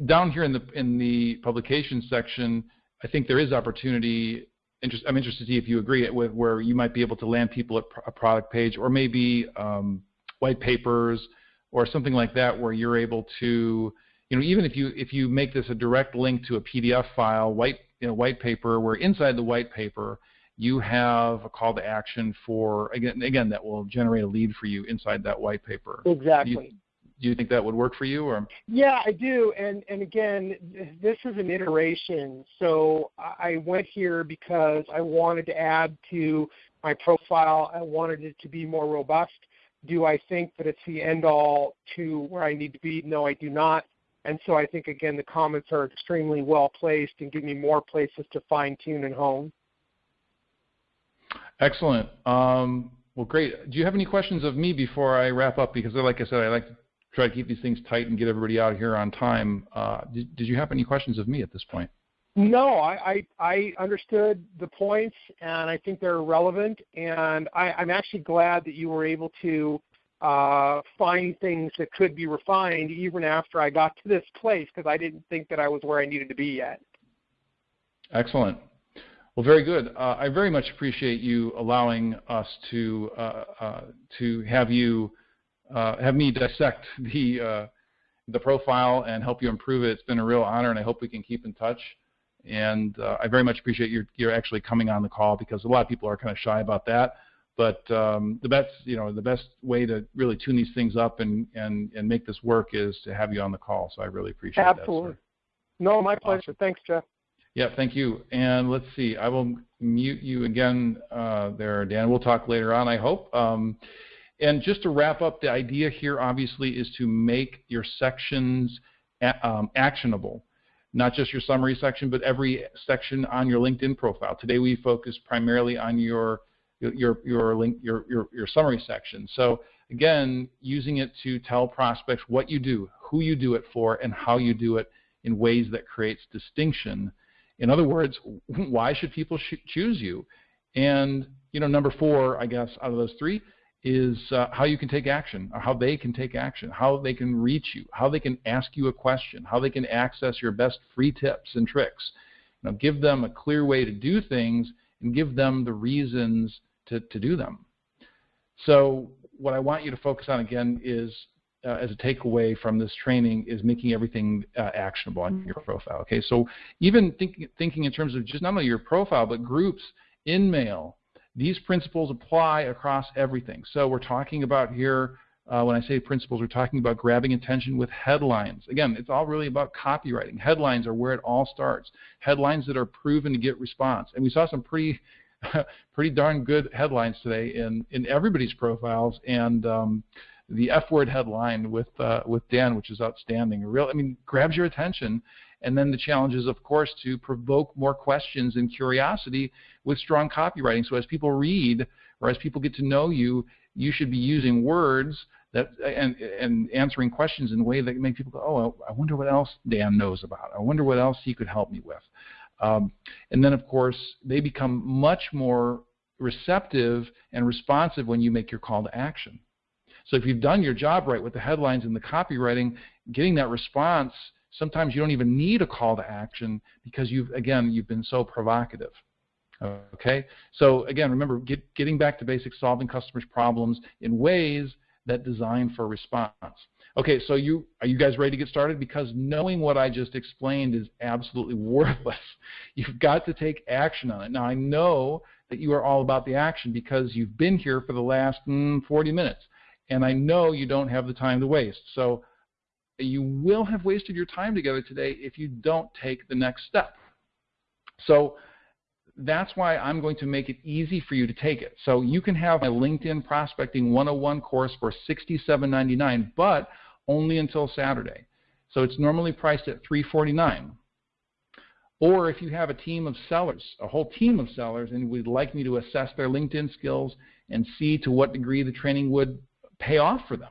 Speaker 1: down here in the in the publication section, I think there is opportunity. Interest, I'm interested to see if you agree with where you might be able to land people at a product page, or maybe um, white papers, or something like that, where you're able to, you know, even if you if you make this a direct link to a PDF file, white you know, white paper, where inside the white paper you have a call to action for again again that will generate a lead for you inside that white paper.
Speaker 2: Exactly.
Speaker 1: do you think that would work for you? Or
Speaker 2: yeah, I do. And and again, this is an iteration. So I went here because I wanted to add to my profile. I wanted it to be more robust. Do I think that it's the end all to where I need to be? No, I do not. And so I think again the comments are extremely well placed and give me more places to fine tune and hone.
Speaker 1: Excellent. Um, well, great. Do you have any questions of me before I wrap up? Because, like I said, I like to try to keep these things tight and get everybody out of here on time. Uh, did, did, you have any questions of me at this point?
Speaker 2: No, I, I, I understood the points, and I think they're relevant. And I, am actually glad that you were able to uh, find things that could be refined even after I got to this place because I didn't think that I was where I needed to be yet.
Speaker 1: Excellent. Well, very good. Uh, I very much appreciate you allowing us to uh, uh, to have you uh, have me dissect the uh, the profile and help you improve it. It's been a real honor, and I hope we can keep in touch. And uh, I very much appreciate you you're actually coming on the call because a lot of people are kind of shy about that. But um, the best you know the best way to really tune these things up and and and make this work is to have you on the call. So I really appreciate
Speaker 2: Absolutely.
Speaker 1: that. Absolutely.
Speaker 2: No, my pleasure. Awesome. Thanks, Jeff.
Speaker 1: Yeah, thank you. And let's see, I will mute you again uh, there, Dan. We'll talk later on, I hope. Um, and just to wrap up, the idea here obviously is to make your sections um, actionable. Not just your summary section, but every section on your LinkedIn profile. Today we focus primarily on your your your link your your, your summary section. So again, using it to tell prospects what you do, who you do it for, and how you do it in ways that creates distinction in other words, why should people sh- choose you? And you know, number four, I guess, out of those three, is uh, how you can take action, or how they can take action, how they can reach you, how they can ask you a question, how they can access your best free tips and tricks. Know, give them a clear way to do things and give them the reasons to, to do them. So what I want you to focus on again is uh, as a takeaway from this training is making everything uh, actionable on your profile. Okay, so even think, thinking in terms of just not only your profile but groups, InMail, these principles apply across everything. So we're talking about here. Uh, when I say principles, we're talking about grabbing attention with headlines. Again, it's all really about copywriting. Headlines are where it all starts. Headlines that are proven to get response. And we saw some pretty, pretty darn good headlines today in in everybody's profiles. And um, the F word headline with uh, with Dan, which is outstanding. Real, I mean, grabs your attention. And then the challenge is, of course, to provoke more questions and curiosity with strong copywriting. So as people read or as people get to know you, you should be using words that and and answering questions in a way that make people go, oh, I wonder what else Dan knows about. I wonder what else he could help me with. Um, and then, of course, they become much more receptive and responsive when you make your call to action. So if you've done your job right with the headlines and the copywriting, getting that response, sometimes you don't even need a call to action because you've again you've been so provocative. Okay, so again, remember get, getting back to basics, solving customers' problems in ways that design for response. Okay, so you are you guys ready to get started? Because knowing what I just explained is absolutely worthless. You've got to take action on it. Now I know that you are all about the action because you've been here for the last mm, 40 minutes and I know you don't have the time to waste. So you will have wasted your time together today if you don't take the next step. So that's why I'm going to make it easy for you to take it. So you can have my LinkedIn Prospecting 101 course for $67.99, but only until Saturday. So it's normally priced at 349. Or if you have a team of sellers, a whole team of sellers, and would like me to assess their LinkedIn skills and see to what degree the training would pay off for them.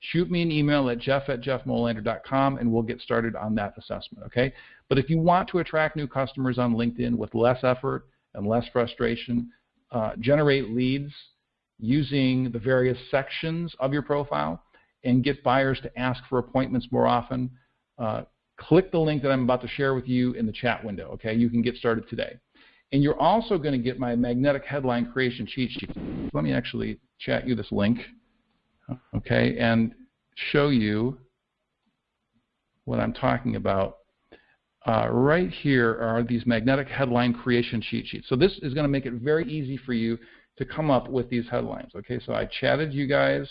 Speaker 1: Shoot me an email at jeff at jeffmolander.com and we'll get started on that assessment, okay? But if you want to attract new customers on LinkedIn with less effort and less frustration, uh, generate leads using the various sections of your profile and get buyers to ask for appointments more often, uh, click the link that I'm about to share with you in the chat window, okay? You can get started today. And you're also going to get my magnetic headline creation cheat sheet. Let me actually chat you this link okay, and show you what I'm talking about. Uh, right here are these magnetic headline creation cheat sheets. So this is going to make it very easy for you to come up with these headlines. Okay, so I chatted you guys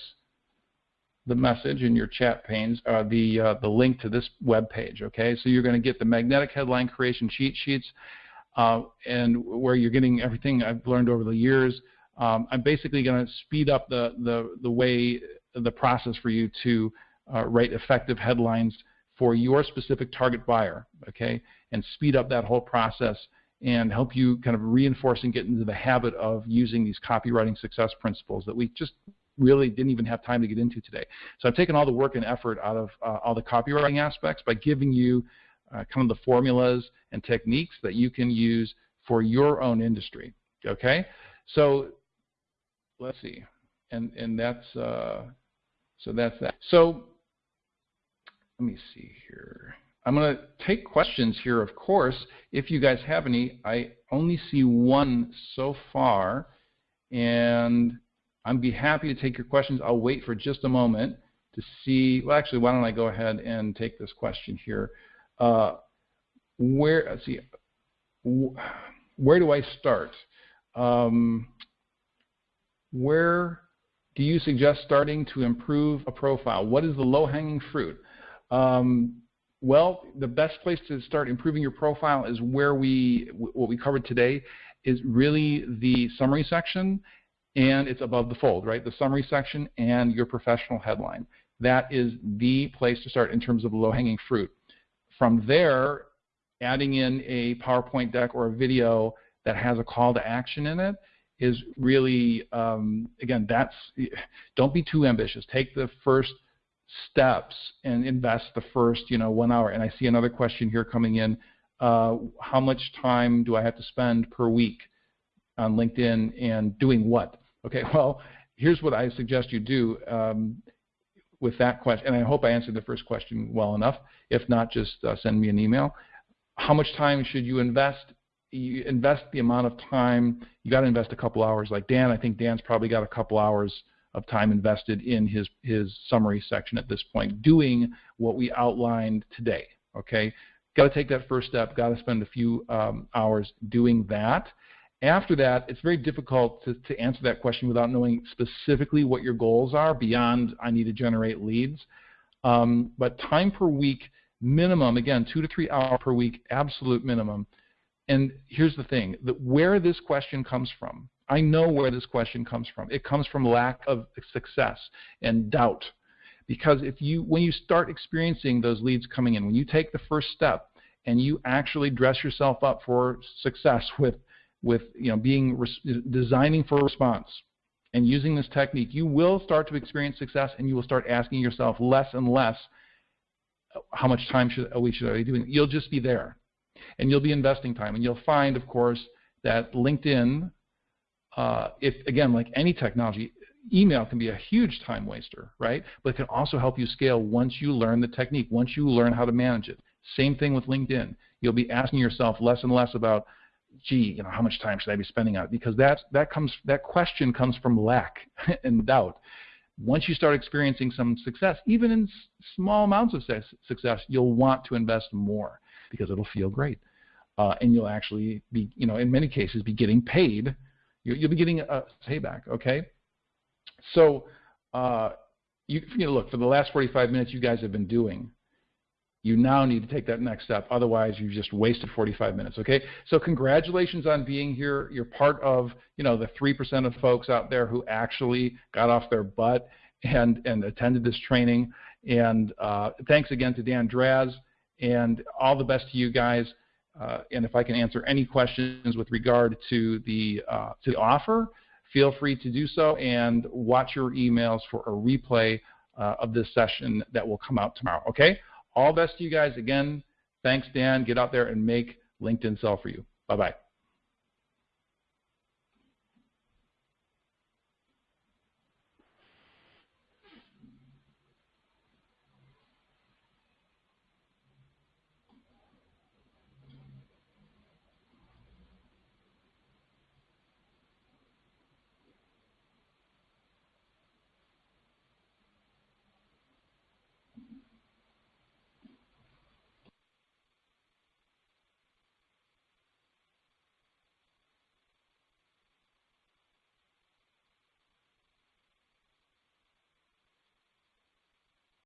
Speaker 1: the message in your chat panes uh, the uh, the link to this web page. Okay, so you're going to get the magnetic headline creation cheat sheets, uh, and where you're getting everything I've learned over the years. Um, I'm basically going to speed up the the the way the process for you to uh, write effective headlines for your specific target buyer. Okay, and speed up that whole process and help you kind of reinforce and get into the habit of using these copywriting success principles that we just really didn't even have time to get into today. So I've taken all the work and effort out of uh, all the copywriting aspects by giving you uh, kind of the formulas and techniques that you can use for your own industry. Okay, so let's see, and and that's uh, so that's that. So let me see here. I'm going to take questions here, of course, if you guys have any. I only see one so far, and I'd be happy to take your questions. I'll wait for just a moment to see. Well, actually, why don't I go ahead and take this question here? Uh, where, let's see, where do I start? Um, where do you suggest starting to improve a profile? What is the low-hanging fruit? Um, well, the best place to start improving your profile is where we, what we covered today, is really the summary section and it's above the fold, right? The summary section and your professional headline. That is the place to start in terms of low-hanging fruit. From there, adding in a PowerPoint deck or a video that has a call to action in it is really, um, again, that's, don't be too ambitious. Take the first steps and invest the first, you know, one hour. And I see another question here coming in. Uh, how much time do I have to spend per week on LinkedIn and doing what? Okay, well, here's what I suggest you do um, with that question, and I hope I answered the first question well enough. If not, just uh, send me an email. How much time should you invest? You invest the amount of time. You got to invest a couple hours. Like Dan, I think Dan's probably got a couple hours of time invested in his his summary section at this point, doing what we outlined today. Okay, got to take that first step. Got to spend a few um, hours doing that. After that, it's very difficult to, to answer that question without knowing specifically what your goals are beyond I need to generate leads. Um, but time per week, minimum, again, two to three hours per week, absolute minimum. And here's the thing, that where this question comes from, I know where this question comes from. It comes from lack of success and doubt. Because if you, when you start experiencing those leads coming in, when you take the first step and you actually dress yourself up for success with with you know being designing for response and using this technique, you will start to experience success, and you will start asking yourself less and less, how much time should should I be doing? You'll just be there, and you'll be investing time, and you'll find, of course, that LinkedIn, uh, if again like any technology, email can be a huge time waster, right? But it can also help you scale once you learn the technique, once you learn how to manage it. Same thing with LinkedIn. You'll be asking yourself less and less about gee, you know, how much time should I be spending on it? Because that that comes that question comes from lack and doubt. Once you start experiencing some success, even in small amounts of success, you'll want to invest more because it'll feel great, uh, and you'll actually be, you know, in many cases, be getting paid. You'll, be getting a payback. Okay, so. Uh, you, you know, look, for the last 45 minutes you guys have been doing, you now need to take that next step. Otherwise, you've just wasted 45 minutes. Okay. So congratulations on being here. You're part of you know the three percent of folks out there who actually got off their butt and and attended this training. And uh, thanks again to Dan Draz. And all the best to you guys. Uh, and if I can answer any questions with regard to the uh, to the offer, feel free to do so and watch your emails for a replay uh, of this session that will come out tomorrow. Okay. All the best to you guys. Again, thanks, Dan. Get out there and make LinkedIn sell for you. Bye bye.